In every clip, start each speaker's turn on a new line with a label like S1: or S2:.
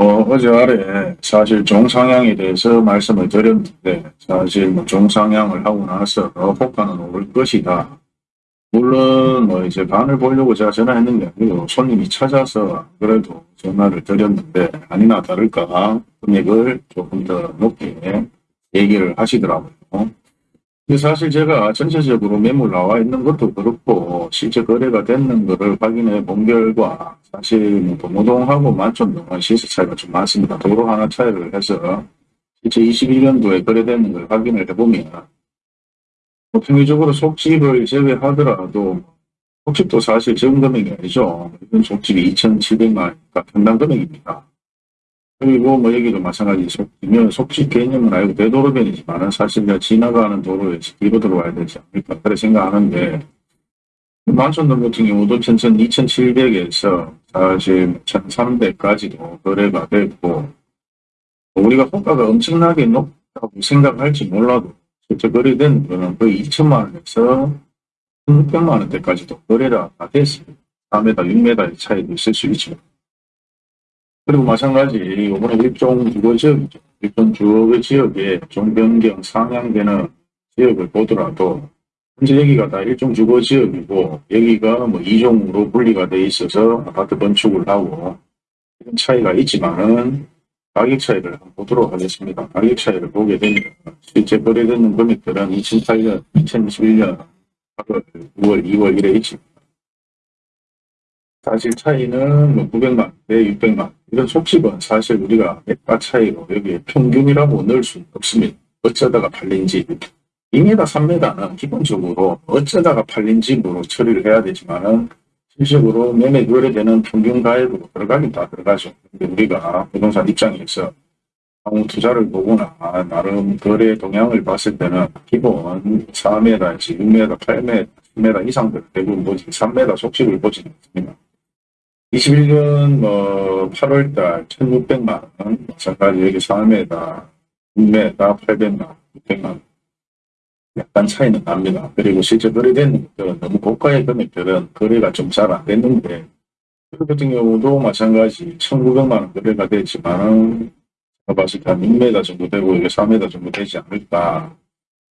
S1: 어, 어제 아래 사실 종상향에 대해서 말씀을 드렸는데 사실 뭐 종상향을 하고 나서 호가는 오를 것이다. 물론 뭐 이제 반을 보려고 제가 전화했는 게 아니고 손님이 찾아서 그래도 전화를 드렸는데 아니나 다를까 금액을 조금 더 높게 얘기를 하시더라고요. 사실 제가 전체적으로 매물 나와 있는 것도 그렇고 실제 거래가 됐는 것을 확인해 본 결과 사실 뭐 도모동하고 만촌동은 시세 차이가 좀 많습니다. 도로 하나 차이를 해서 실제 21년도에 거래되는 걸 확인을 해보면 뭐 평균적으로 속집을 제외하더라도 속집도 사실 적은 금액이 아니죠. 이건 속집이 2,700만 원이니까 평당 금액입니다. 그리고 뭐 여기도 마찬가지 속집면 속집 개념은 알고 대도로변이지만은 사실 내가 지나가는 도로에서 뒤로 들어와야 되지 않을까 그렇게 생각하는데 만촌동 같은 경우도 천천 2,700에서 사실 1,300까지도 거래가 됐고 우리가 호가가 엄청나게 높다고 생각할지 몰라도 실제 거래된 거는 거의 2천만 원에서 1,600만 원대까지도 거래가 다 됐습니다. 4m, 6m의 차이도 있을 수 있지만 그리고 마찬가지 이번에 일종 주거 지역이죠. 일종 주거 지역에 종변경 상향되는 지역을 보더라도 현재 여기가 다 일종 주거 지역이고 여기가 뭐 이종으로 분리가 돼 있어서 아파트 건축을 하고 이런 차이가 있지만은 가격 차이를 한번 보도록 하겠습니다. 가격 차이를 보게 되면 실제 거래되는 금액들은 2008년, 2021년 8월, 9월, 2월 이래 있습니다. 사실 차이는 뭐 900만 대 600만 이런 속집은 사실 우리가 매가 차이로 여기에 평균이라고 넣을 수 없습니다. 어쩌다가 팔린지 2m, 3m는 기본적으로 어쩌다가 팔린 집으로 처리를 해야 되지만은 실질적으로 매매 거래되는 평균 가액으로 들어가긴 다 들어가죠. 근데 우리가 부동산 입장에서 향후 투자를 보거나 나름 거래 동향을 봤을 때는 기본 4m에서 6m, 8m, 10m 이상들 대부분 보지 3m 속집을 보지 않습니다. 21년 뭐 8월달 1,600만 원, 마찬가지 여기 4m, 6m, 800만, 600만 원. 약간 차이는 납니다. 그리고 실제 거래되는 것들은 너무 고가의 금액들은 거래가 좀 잘 안 됐는데 그 같은 경우도 마찬가지 1,900만 원 거래가 됐지만은 제가 봤을 때 한 6m 정도 되고 이게 4m 정도 되지 않을까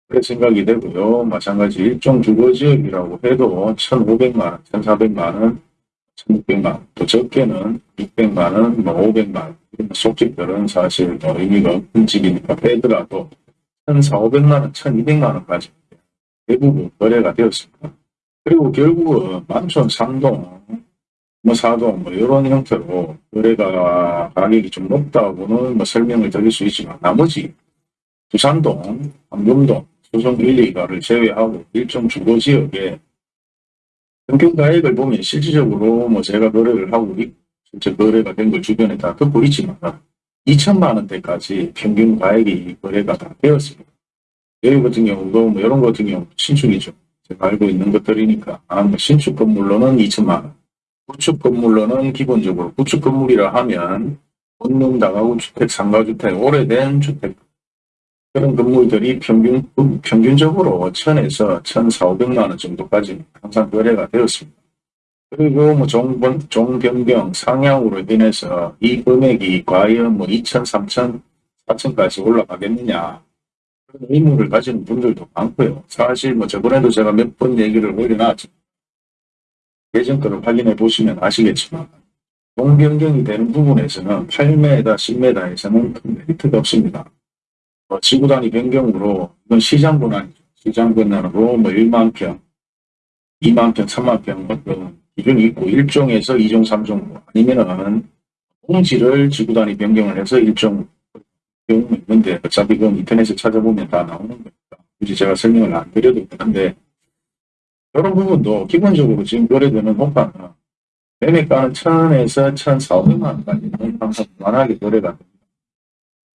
S1: 그렇게 생각이 되고요. 마찬가지 일종 주거지역이라고 해도 1,500만 원, 1,400만 원 1,600만 원, 또 적게는 600만 원, 뭐 500만 원, 이런 속집들은 사실 뭐 의미가 없는 집이니까 빼더라도 1,400만 원, 1,200만 원까지 대부분 거래가 되었습니다. 그리고 결국은 만촌, 상동, 뭐 사동, 뭐 이런 형태로 거래가 가격이 좀 높다고는 뭐 설명을 드릴 수 있지만 나머지 부산동, 황금동, 수성 1, 2가를 제외하고 일종 주거지역에 평균 가액을 보면 실질적으로 뭐 제가 거래를 하고 있, 실제 거래가 된 걸 주변에 다 듣고 있지만 2천만 원대까지 평균 가액이 거래가 다 되었습니다. 여기 같은 경우도 뭐 이런 것 같은 경우 신축이죠. 제가 알고 있는 것들이니까 아, 뭐 신축 건물로는 2천만 원, 구축 건물로는 기본적으로 구축 건물이라 하면 본능 다가구 주택, 상가주택, 오래된 주택 그런 건물들이 평균, 평균적으로 1000에서 1400만 원 정도까지 항상 거래가 되었습니다. 그리고 뭐 종, 종변경 상향으로 인해서 이 금액이 과연 뭐 2천, 3천, 4천까지 올라가겠느냐 그런 의문을 가지는 분들도 많고요. 사실 뭐 저번에도 제가 몇 번 얘기를 올려놨지 예전 거를 확인해 보시면 아시겠지만 종변경이 되는 부분에서는 8m, 10m에서는 큰 메리트가 없습니다. 어, 지구 단위 변경으로 이건 시장 권한이죠. 시장 권한으로 뭐 1만 평, 2만 평, 3만 평 어떤 기준이 있고 1종에서 2종, 3종 아니면은 공지를 지구 단위 변경을 해서 일종 경우 있는데 어차피 그건 인터넷에 찾아보면 다 나오는 거니까 굳이 제가 설명을 안 드려도 되는데 이런 부분도 기본적으로 지금 거래되는 호가는 매매가는 1000에서 1400만 원까지는 항상 무난하게 거래가 됩니다.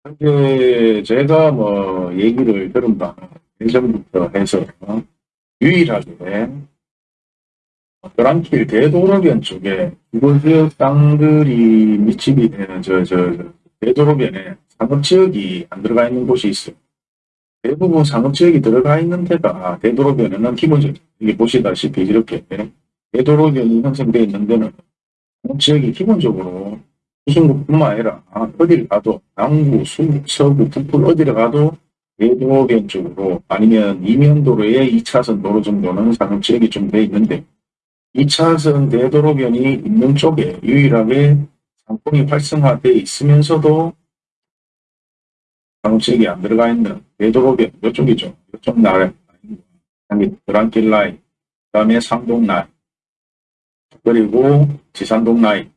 S1: 현재 제가 뭐 얘기를 들은 바는 예전부터 해서 유일하게 도랑길 대도로변 쪽에 주거지역 땅들이 밀집이 되는 저, 저, 저 대도로변에 상업지역이 안 들어가 있는 곳이 있어요. 대부분 상업지역이 들어가 있는 데가 대도로변에는 기본적으로 이게 보시다시피 이렇게 대도로변이 형성되어 있는 데는 상업지역이 기본적으로 수 신국뿐만 아니라 어디를 가도 남구, 수, 서구, 북부 어디를 가도 대도로변 쪽으로 아니면 이면도로의 2차선 도로 정도는 상업지역이 좀 돼 있는데 2차선 대도로변이 있는 쪽에 유일하게 상권이 활성화돼 있으면서도 상업지역이 안 들어가 있는 대도로변 이쪽이죠. 이쪽 나라 드랑길 라인, 그 다음에 상동 라인, 그리고 지산동 라인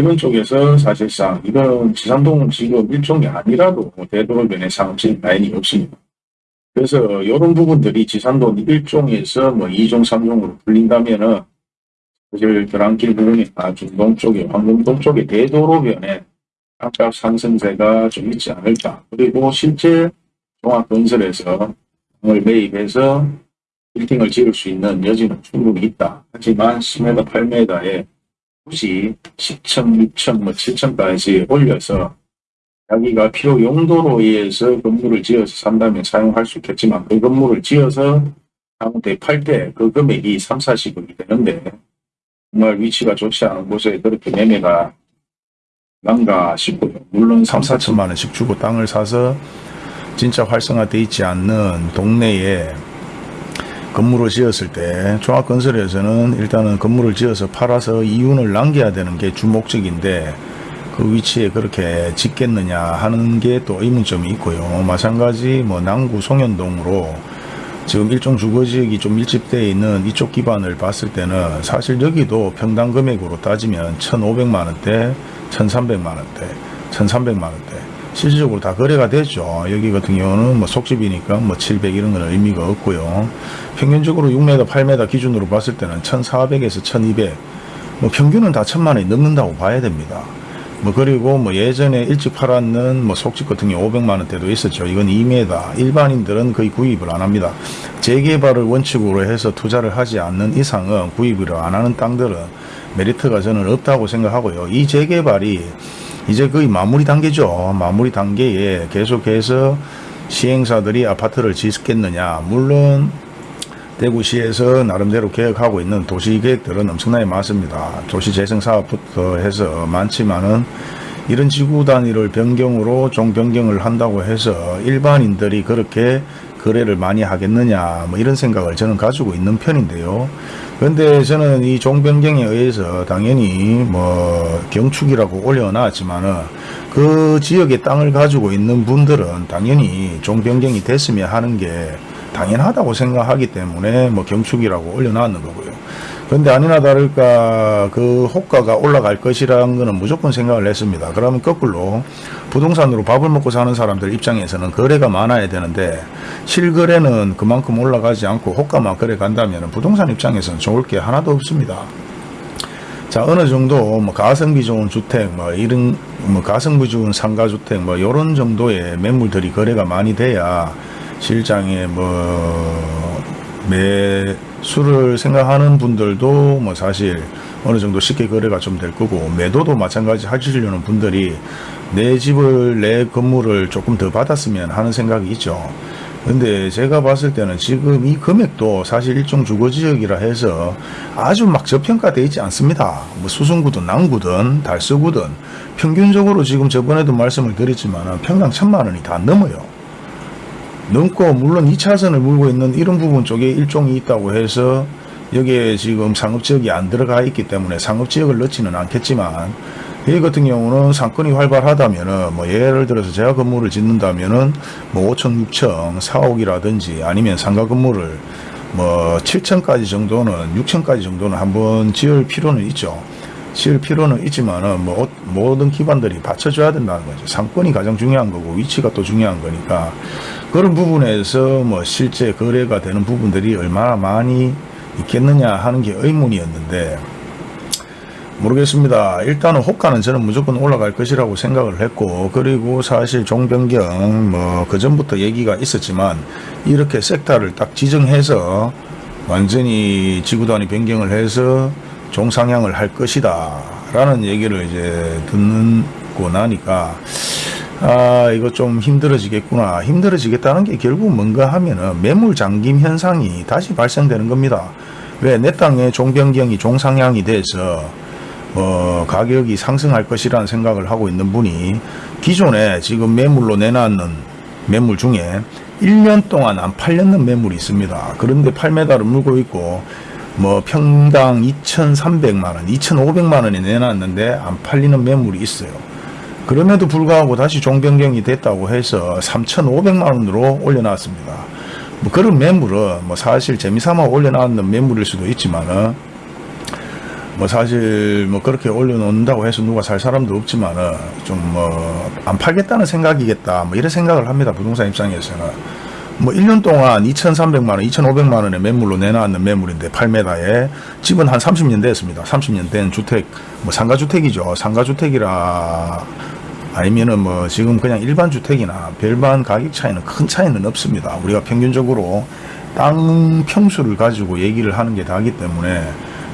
S1: 이런 쪽에서 사실상 이건 지산동은 지금 일종이 아니라도 대도로변에 상업지 라인이 없습니다. 그래서 이런 부분들이 지산동 일종에서 뭐 2종, 3종으로 불린다면은 사실 드랑길 부분이나 중동 쪽에 황금동 쪽에 대도로변에 아까 상승세가 좀 있지 않을까. 그리고 실제 종합건설에서 을 매입해서 빌딩을 지을 수 있는 여지는 충분히 있다. 하지만 10m, 8m에 굳이 10층, 6층, 뭐 7층까지 올려서 자기가 필요 용도로 의해서 건물을 지어서 산다면 사용할 수 있겠지만 그 건물을 지어서 다음에 팔때 그 금액이 3, 40억이 되는데 정말 위치가 좋지 않은 곳에 그렇게 매매가 난가 싶고요. 물론
S2: 3,
S1: 3, 4천
S2: 4천만 원씩 주고 땅을 사서 진짜 활성화돼 있지 않는 동네에 건물을 지었을 때 종합건설에서는 일단은 건물을 지어서 팔아서 이윤을 남겨야 되는 게 주목적인데 그 위치에 그렇게 짓겠느냐 하는 게 또 의문점이 있고요. 마찬가지 뭐 남구 송현동으로 지금 일종 주거지역이 좀 밀집되어 있는 이쪽 기반을 봤을 때는 사실 여기도 평당 금액으로 따지면 1,500만 원대, 1,300만 원대, 1,300만 원대 실질적으로 다 거래가 되죠. 여기 같은 경우는 뭐 속집이니까 뭐 700 이런 건 의미가 없고요. 평균적으로 6m, 8m 기준으로 봤을 때는 1,400에서 1,200, 뭐 평균은 다 1,000만 원이 넘는다고 봐야 됩니다. 뭐 그리고 뭐 예전에 일찍 팔았는 뭐 속집 같은 경우 500만 원대도 있었죠. 이건 2m. 일반인들은 거의 구입을 안 합니다. 재개발을 원칙으로 해서 투자를 하지 않는 이상은 구입을 안 하는 땅들은 메리트가 저는 없다고 생각하고요. 이 재개발이 이제 거의 마무리 단계죠. 마무리 단계에 계속해서 시행사들이 아파트를 짓겠느냐. 물론 대구시에서 나름대로 계획하고 있는 도시계획들은 엄청나게 많습니다. 도시재생사업부터 해서 많지만은 이런 지구 단위를 변경으로 종 변경을 한다고 해서 일반인들이 그렇게 거래를 많이 하겠느냐 뭐 이런 생각을 저는 가지고 있는 편인데요. 그런데 저는 이 종 변경에 의해서 당연히 뭐 경축이라고 올려놨지만은 그 지역의 땅을 가지고 있는 분들은 당연히 종 변경이 됐으면 하는 게 당연하다고 생각하기 때문에 뭐 경축이라고 올려놨는 거고요. 그런데 아니나 다를까 그 호가가 올라갈 것이라는 것은 무조건 생각을 했습니다. 그러면 거꾸로 부동산으로 밥을 먹고 사는 사람들 입장에서는 거래가 많아야 되는데 실거래는 그만큼 올라가지 않고 호가만 거래 간다면 부동산 입장에서는 좋을 게 하나도 없습니다. 자 어느 정도 뭐 가성비 좋은 주택 뭐 이런 뭐 가성비 좋은 상가 주택 뭐 이런 정도의 매물들이 거래가 많이 돼야 실장에 뭐 매수를 생각하는 분들도 뭐 사실 어느 정도 쉽게 거래가 좀 될 거고 매도도 마찬가지 하시려는 분들이 내 집을 내 건물을 조금 더 받았으면 하는 생각이 있죠. 근데 제가 봤을 때는 지금 이 금액도 사실 일종 주거지역이라 해서 아주 막 저평가되어 있지 않습니다. 뭐 수성구든 남구든 달서구든 평균적으로 지금 저번에도 말씀을 드렸지만 평당 천만 원이 다 넘어요. 넘고 물론 2차선을 물고 있는 이런 부분 쪽에 일종이 있다고 해서 여기에 지금 상업지역이 안 들어가 있기 때문에 상업지역을 넣지는 않겠지만 여기 같은 경우는 상권이 활발하다면은 뭐 예를 들어서 제가 건물을 짓는다면은 뭐 5층, 6층, 4억이라든지 아니면 상가 건물을 뭐 7층까지 정도는 6층까지 정도는 한번 지을 필요는 있죠. 지을 필요는 있지만은 뭐 어- 모든 기반들이 받쳐줘야 된다는 거죠. 상권이 가장 중요한 거고 위치가 또 중요한 거니까 그런 부분에서 뭐 실제 거래가 되는 부분들이 얼마나 많이 있겠느냐 하는 게 의문이었는데 모르겠습니다. 일단은 호가는 저는 무조건 올라갈 것이라고 생각을 했고 그리고 사실 종변경 뭐 그전부터 얘기가 있었지만 이렇게 섹터를 딱 지정해서 완전히 지구단위 변경을 해서 종상향을 할 것이다 라는 얘기를 이제 듣고 나니까 아 이거 좀 힘들어지겠구나 힘들어지겠다는 게 결국 뭔가 하면은 매물 잠김 현상이 다시 발생되는 겁니다 왜 내 땅에 종변경이 종상향이 돼서 어, 가격이 상승할 것이라는 생각을 하고 있는 분이 기존에 지금 매물로 내놨는 매물 중에 1년 동안 안 팔렸는 매물이 있습니다. 그런데 8m를 물고 있고 뭐 평당 2,300만원, 2,500만원에 내놨는데 안 팔리는 매물이 있어요. 그럼에도 불구하고 다시 종변경이 됐다고 해서 3,500만원으로 올려놨습니다. 뭐 그런 매물은 뭐 사실 재미삼아 올려놨는 매물일 수도 있지만은 뭐 사실 뭐 그렇게 올려놓는다고 해서 누가 살 사람도 없지만은 좀 뭐 안 팔겠다는 생각이겠다 뭐 이런 생각을 합니다 부동산 입장에서는 뭐 1년 동안 2,300만 원, 2,500만 원의 매물로 내놨는 매물인데 8m에 집은 한 30년 됐습니다. 30년 된 주택 뭐 상가주택이죠. 상가주택이라 아니면은 뭐 지금 그냥 일반 주택이나 별반 가격 차이는 큰 차이는 없습니다. 우리가 평균적으로 땅 평수를 가지고 얘기를 하는 게 다기 때문에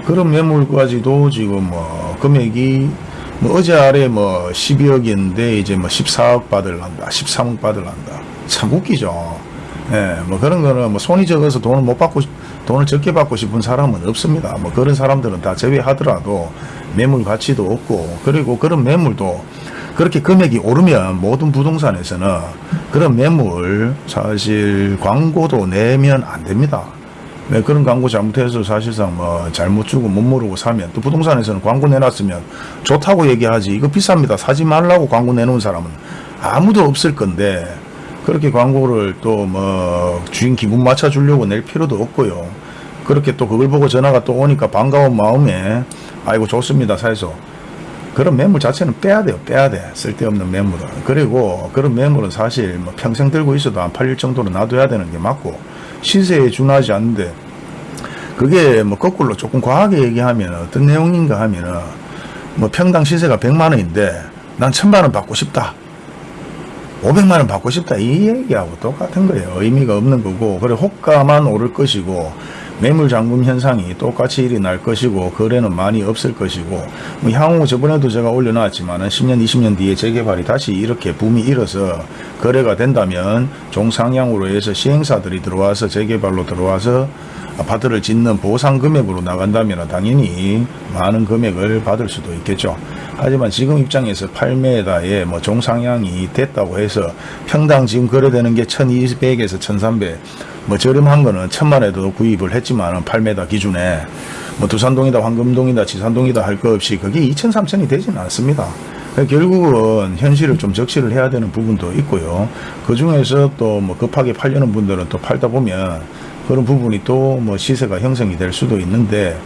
S2: 그런 매물까지도 지금 뭐 금액이 뭐 어제 아래 뭐 12억이었는데 이제 뭐 14억 받을란다, 13억 받을란다. 참 웃기죠. 예, 뭐 그런 거는 뭐 손이 적어서 돈을 못 받고 싶- 돈을 적게 받고 싶은 사람은 없습니다. 뭐 그런 사람들은 다 제외하더라도 매물 가치도 없고 그리고 그런 매물도 그렇게 금액이 오르면 모든 부동산에서는 그런 매물 사실 광고도 내면 안 됩니다. 네, 그런 광고 잘못해서 사실상 뭐 잘못 주고 못 모르고 사면 또 부동산에서는 광고 내놨으면 좋다고 얘기하지. 이거 비쌉니다. 사지 말라고 광고 내놓은 사람은 아무도 없을 건데 그렇게 광고를 또 뭐 주인 기분 맞춰 주려고 낼 필요도 없고요. 그렇게 또 그걸 보고 전화가 또 오니까 반가운 마음에 아이고 좋습니다. 사해서 그런 매물 자체는 빼야 돼요. 빼야 돼. 쓸데없는 매물은. 그리고 그런 매물은 사실 뭐 평생 들고 있어도 안 팔릴 정도로 놔둬야 되는 게 맞고 시세에 준하지 않는데 그게 뭐 거꾸로 조금 과하게 얘기하면 어떤 내용인가 하면은 뭐 평당 시세가 100만 원인데 난 1000만 원 받고 싶다. 500만 원 받고 싶다 이 얘기하고 똑같은 거예요. 의미가 없는 거고 그래 호가만 오를 것이고 매물 잠금 현상이 똑같이 일어날 것이고 거래는 많이 없을 것이고 뭐 향후 저번에도 제가 올려놨지만 10년 20년 뒤에 재개발이 다시 이렇게 붐이 일어서 거래가 된다면 종상향으로 해서 시행사들이 들어와서 재개발로 들어와서 아파트를 짓는 보상 금액으로 나간다면 당연히 많은 금액을 받을 수도 있겠죠. 하지만 지금 입장에서 8m에 뭐 종상향이 됐다고 해서 평당 지금 거래되는 게 1200에서 1300, 뭐 저렴한 거는 천만 에도 구입을 했지만 8m 기준에 뭐 두산동이다 황금동이다 지산동이다 할 거 없이 그게 2천 3천이 되지는 않습니다. 결국은 현실을 좀 적시를 해야 되는 부분도 있고요. 그 중에서 또 뭐 급하게 팔려는 분들은 또 팔다 보면 그런 부분이 또 뭐 시세가 형성이 될 수도 있는데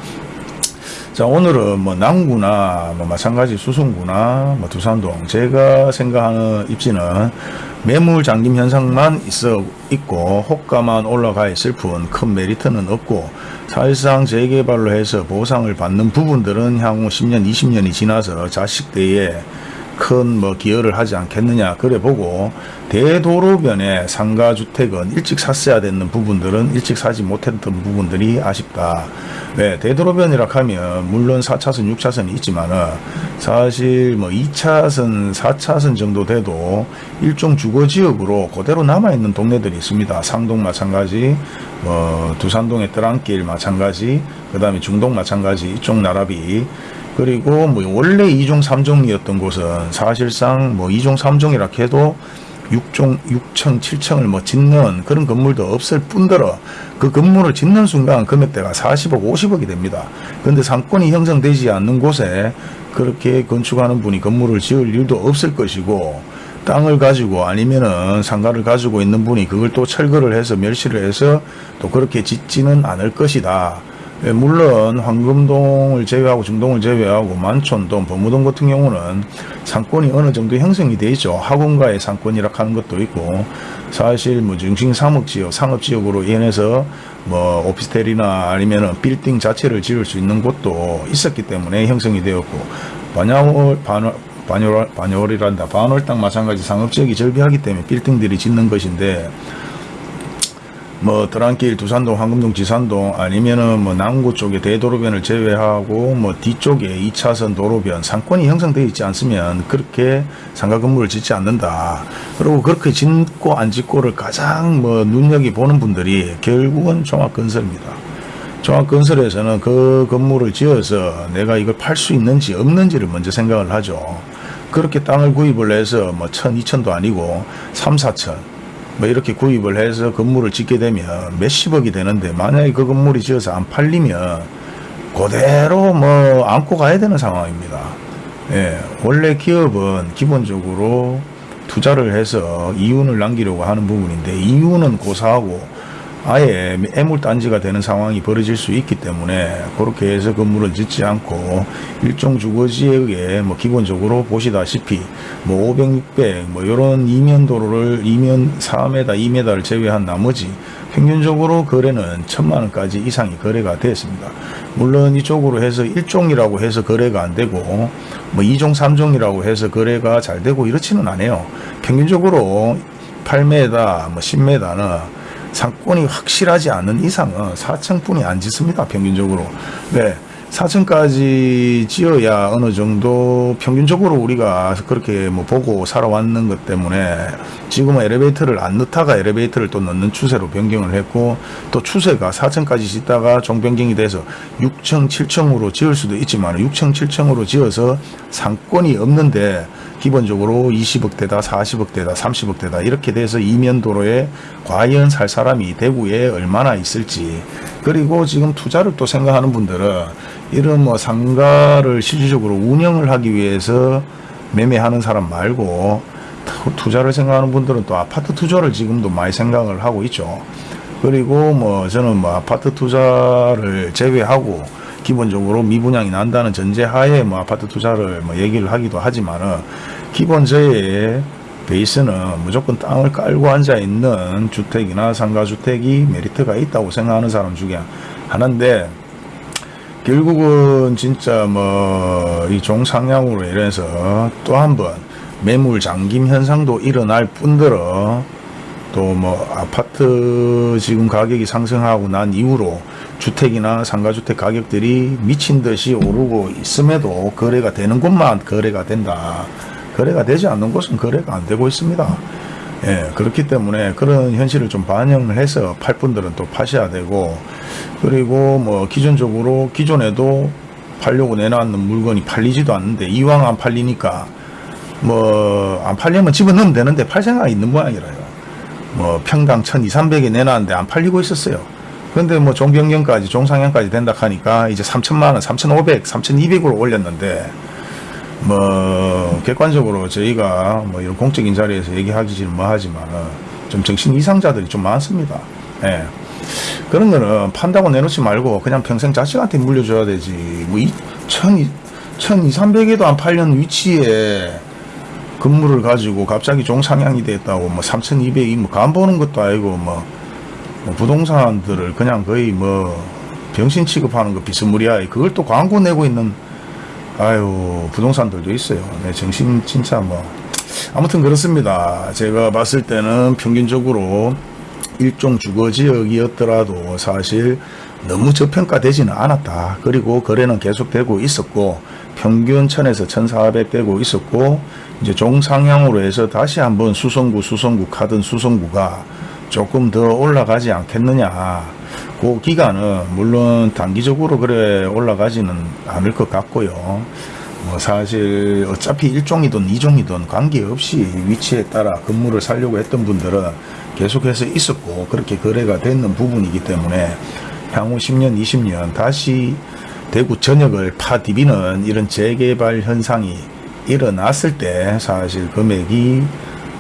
S2: 자 오늘은 뭐 남구나 뭐 마찬가지 수성구나 뭐 두산동 제가 생각하는 입지는 매물 잠김 현상만 있어 있고 호가만 올라가 있을 뿐 큰 메리트는 없고 사실상 재개발로 해서 보상을 받는 부분들은 향후 10년 20년이 지나서 자식대에 큰 뭐 기여를 하지 않겠느냐 그래 보고 대도로변의 상가주택은 일찍 샀어야 되는 부분들은 일찍 사지 못했던 부분들이 아쉽다. 네, 대도로변이라 하면 물론 4차선 6차선이 있지만은 사실 뭐 2차선 4차선 정도 돼도 일종 주거지역으로 그대로 남아있는 동네들이 있습니다. 상동 마찬가지 뭐 두산동의 떠랑길 마찬가지 그 다음에 중동 마찬가지 이쪽 나라비 그리고 뭐 원래 2종 3종이었던 곳은 사실상 뭐 2종 3종이라 해도 6종 6층 7층을 뭐 짓는 그런 건물도 없을 뿐더러 그 건물을 짓는 순간 금액대가 40억 50억이 됩니다. 근데 상권이 형성되지 않는 곳에 그렇게 건축하는 분이 건물을 지을 일도 없을 것이고 땅을 가지고 아니면은 상가를 가지고 있는 분이 그걸 또 철거를 해서 멸시를 해서 또 그렇게 짓지는 않을 것이다. 예, 물론 황금동을 제외하고 중동을 제외하고 만촌동, 범무동 같은 경우는 상권이 어느 정도 형성이 돼 있죠. 학원가의 상권이라 하는 것도 있고 사실 뭐 중심 상업지역, 상업지역으로 인해서 뭐 오피스텔이나 아니면은 빌딩 자체를 지을 수 있는 곳도 있었기 때문에 형성이 되었고 반야월 반월 반월 반월이란다 반월 땅 마찬가지 상업지역이 절비하기 때문에 빌딩들이 짓는 것인데 뭐 드랑길 두산동 황금동 지산동 아니면은 뭐 남구 쪽에 대도로변을 제외하고 뭐 뒤쪽에 2차선 도로변 상권이 형성되어 있지 않으면 그렇게 상가 건물을 짓지 않는다. 그리고 그렇게 짓고 안 짓고를 가장 뭐 눈여겨 보는 분들이 결국은 종합건설입니다. 종합건설에서는 그 건물을 지어서 내가 이걸 팔 수 있는지 없는지를 먼저 생각을 하죠. 그렇게 땅을 구입을 해서 뭐 천, 이천도 아니고 삼, 사천 뭐 이렇게 구입을 해서 건물을 짓게 되면 몇십억이 되는데 만약에 그 건물이 지어서 안 팔리면 그대로 뭐 안고 가야 되는 상황입니다. 예, 원래 기업은 기본적으로 투자를 해서 이윤을 남기려고 하는 부분인데 이윤은 고사하고 아예 애물단지가 되는 상황이 벌어질 수 있기 때문에 그렇게 해서 건물을 짓지 않고 일종 주거지역에 뭐 기본적으로 보시다시피 뭐 500, 600 뭐 이런 이면 도로를 이면 4m, 2m를 제외한 나머지 평균적으로 거래는 천만 원까지 이상이 거래가 되었습니다. 물론 이쪽으로 해서 1종이라고 해서 거래가 안 되고 뭐 2종, 3종이라고 해서 거래가 잘 되고 이렇지는 않아요. 평균적으로 8m, 뭐 10m는 상권이 확실하지 않은 이상은 4층뿐이 안 짓습니다. 평균적으로. 네. 4층까지 지어야 어느 정도 평균적으로 우리가 그렇게 뭐 보고 살아왔는 것 때문에 지금은 엘리베이터를 안 넣다가 엘리베이터를 또 넣는 추세로 변경을 했고 또 추세가 4층까지 짓다가 종변경이 돼서 6층, 7층으로 지을 수도 있지만 6층, 7층으로 지어서 상권이 없는데 기본적으로 20억대다, 40억대다, 30억대다 이렇게 돼서 이면도로에 과연 살 사람이 대구에 얼마나 있을지 그리고 지금 투자를 또 생각하는 분들은 이런 뭐 상가를 실질적으로 운영을 하기 위해서 매매하는 사람 말고 투- 투자를 생각하는 분들은 또 아파트 투자를 지금도 많이 생각을 하고 있죠. 그리고 뭐 저는 뭐 아파트 투자를 제외하고 기본적으로 미분양이 난다는 전제하에 뭐 아파트 투자를 뭐 얘기를 하기도 하지만은 기본 저의 베이스는 무조건 땅을 깔고 앉아 있는 주택이나 상가주택이 메리트가 있다고 생각하는 사람 중에 하나인데 결국은 진짜 뭐 이 종상향으로 인해서 또 한 번 매물 잠김 현상도 일어날 뿐더러 또 뭐 아파트 지금 가격이 상승하고 난 이후로 주택이나 상가주택 가격들이 미친 듯이 오르고 있음에도 거래가 되는 곳만 거래가 된다. 거래가 되지 않는 곳은 거래가 안 되고 있습니다. 예, 그렇기 때문에 그런 현실을 좀 반영을 해서 팔 분들은 또 파셔야 되고 그리고 뭐 기존적으로 기존에도 팔려고 내놨는 물건이 팔리지도 않는데 이왕 안 팔리니까 뭐 안 팔리면 집어넣으면 되는데 팔 생각이 있는 모양이라요. 뭐 평당 1200, 300에 내놨는데 안 팔리고 있었어요. 근데 뭐 종변경까지 종상향까지 된다 하니까 이제 3천만 원, 3,500, 3,200으로 올렸는데 뭐 객관적으로 저희가 뭐 이런 공적인 자리에서 얘기하기는 뭐 하지만 좀 정신 이상자들이 좀 많습니다. 예. 그런 거는 판다고 내놓지 말고 그냥 평생 자식한테 물려줘야 되지. 뭐 이, 천, 천, 이, 삼백에도 안 팔려는 위치에 건물을 가지고 갑자기 종상향이 됐다고 뭐 3,200이 뭐 간 보는 것도 아니고 뭐, 뭐 부동산들을 그냥 거의 뭐 병신 취급하는 거 비스무리하게 그걸 또 광고 내고 있는 아유 부동산들도 있어요. 네, 정신 진짜 뭐 아무튼 그렇습니다. 제가 봤을 때는 평균적으로 일종 주거지역이었더라도 사실 너무 저평가되지는 않았다. 그리고 거래는 계속되고 있었고 평균 천에서 1,400 되고 있었고 이제 종상향으로 해서 다시 한번 수성구 수성구 카든 수성구가 조금 더 올라가지 않겠느냐. 그 기간은 물론 단기적으로 그래 올라가지는 않을 것 같고요. 뭐 사실 어차피 일종이든 이종이든 관계없이 위치에 따라 건물을 살려고 했던 분들은 계속해서 있었고 그렇게 거래가 됐는 부분이기 때문에 향후 10년, 20년 다시 대구 전역을 파디비는 이런 재개발 현상이 일어났을 때 사실 금액이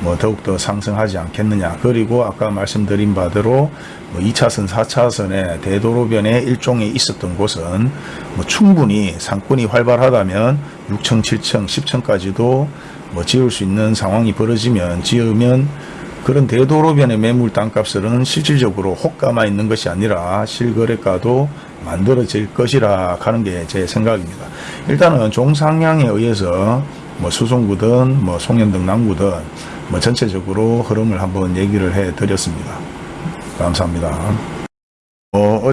S2: 뭐 더욱더 상승하지 않겠느냐. 그리고 아까 말씀드린 바대로 뭐 2차선, 4차선의 대도로변에 일종에 있었던 곳은 뭐 충분히 상권이 활발하다면 6층, 7층, 10층까지도 뭐 지을 수 있는 상황이 벌어지면 지으면 그런 대도로변의 매물 땅값은 실질적으로 호가만 있는 것이 아니라 실거래가도 만들어질 것이라 하는 게 제 생각입니다. 일단은 종상향에 의해서 뭐 수송구든 뭐 송년등 남구든 뭐 전체적으로 흐름을 한번 얘기를 해 드렸습니다. 감사합니다. 어,